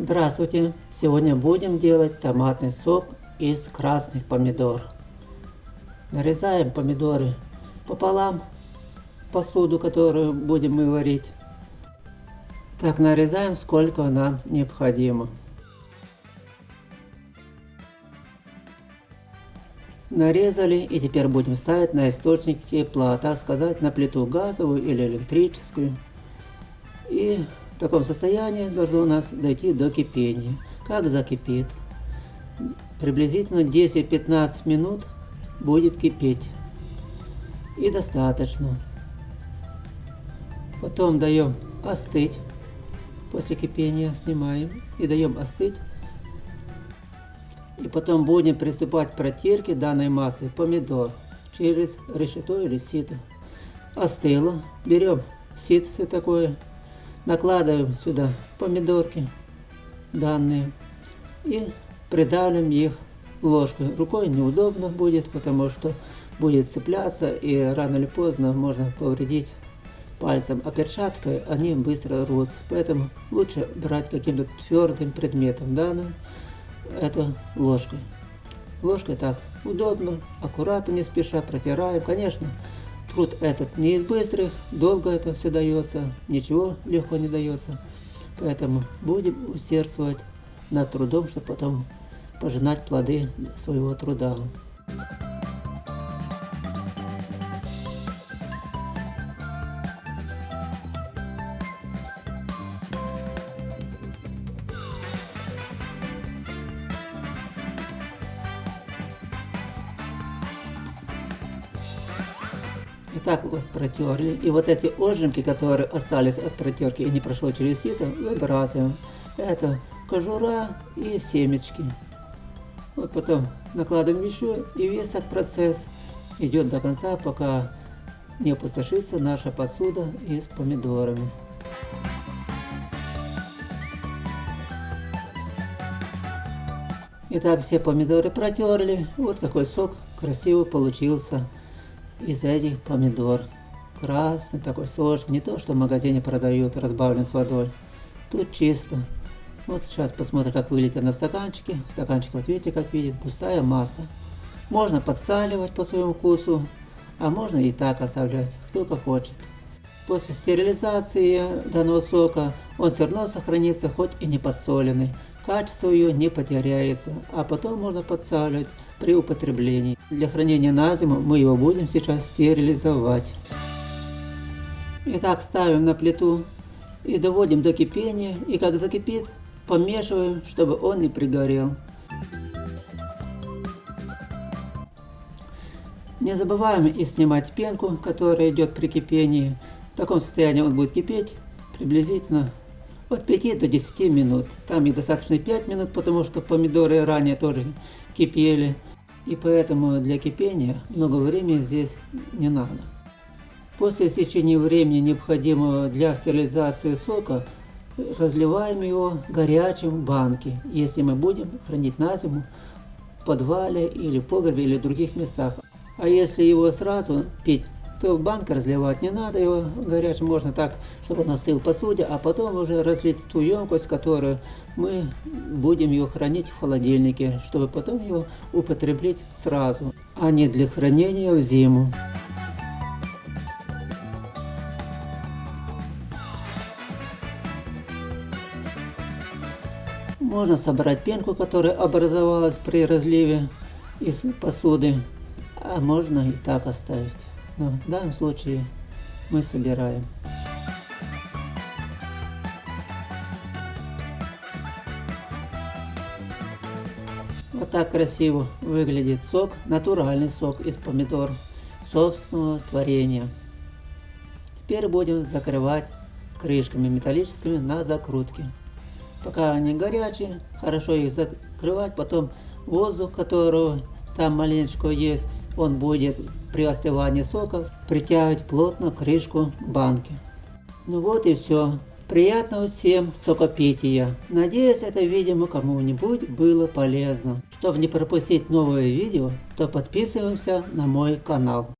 Здравствуйте! Сегодня будем делать томатный сок из красных помидор. Нарезаем помидоры пополам, посуду, которую будем мы варить. Так, нарезаем сколько нам необходимо. Нарезали и теперь будем ставить на источник тепла, так сказать, на плиту газовую или электрическую. И в таком состоянии должно у нас дойти до кипения. Как закипит? Приблизительно 10-15 минут будет кипеть. И достаточно. Потом даем остыть. После кипения снимаем и даем остыть. И потом будем приступать к протирке данной массы помидор через решето или сито. Остыло. Берем ситце такое накладываем сюда помидорки данные и придавим их ложкой. Рукой неудобно будет, потому что будет цепляться и рано или поздно можно повредить пальцем, а перчаткой они быстро рвутся. Поэтому лучше брать каким-то твердым предметом данным, это ложкой. Ложкой так удобно, аккуратно, не спеша протираем. Конечно, Труд этот не из быстрых, долго это все дается, ничего легко не дается. Поэтому будем усердствовать над трудом, чтобы потом пожинать плоды своего труда. И так вот протерли. И вот эти ожимки, которые остались от протерки и не прошло через сито, выбрасываем. Это кожура и семечки. Вот потом накладываем еще, и весь так процесс идет до конца, пока не опустошится наша посуда и с помидорами. Итак, все помидоры протерли. Вот какой сок красивый получился из этих помидор. Красный такой сочный, не то, что в магазине продают, разбавлен с водой. Тут чисто. Вот сейчас посмотрим, как выглядит она в стаканчике. В стаканчике, вот видите, как видит, густая масса. Можно подсаливать по своему вкусу, а можно и так оставлять, кто как хочет. После стерилизации данного сока он все равно сохранится, хоть и не подсоленный. Качество ее не потеряется, а потом можно подсаливать при употреблении. Для хранения на зиму мы его будем сейчас стерилизовать. Итак, ставим на плиту и доводим до кипения. И как закипит, помешиваем, чтобы он не пригорел. Не забываем и снимать пенку, которая идет при кипении. В таком состоянии он будет кипеть приблизительно от 5 до 10 минут. Там и достаточно 5 минут, потому что помидоры ранее тоже кипели. И поэтому для кипения много времени здесь не надо. После истечения времени, необходимого для стерилизации сока, разливаем его горячим в банке, если мы будем хранить на зиму в подвале или в погребе или в других местах. А если его сразу пить то в банк разливать не надо, его горячим можно так, чтобы он остыл в посуде, а потом уже разлить ту емкость, которую мы будем ее хранить в холодильнике, чтобы потом его употреблять сразу, а не для хранения в зиму. Можно собрать пенку, которая образовалась при разливе из посуды, а можно и так оставить. Но в данном случае мы собираем. Вот так красиво выглядит сок, натуральный сок из помидор собственного творения. Теперь будем закрывать крышками металлическими на закрутке. Пока они горячие, хорошо их закрывать, потом воздух, которого там маленечко есть, он будет при остывании соков притягивать плотно крышку банки. Ну вот и все. Приятного всем сокопития. Надеюсь, это видео кому-нибудь было полезно. Чтобы не пропустить новые видео, то подписываемся на мой канал.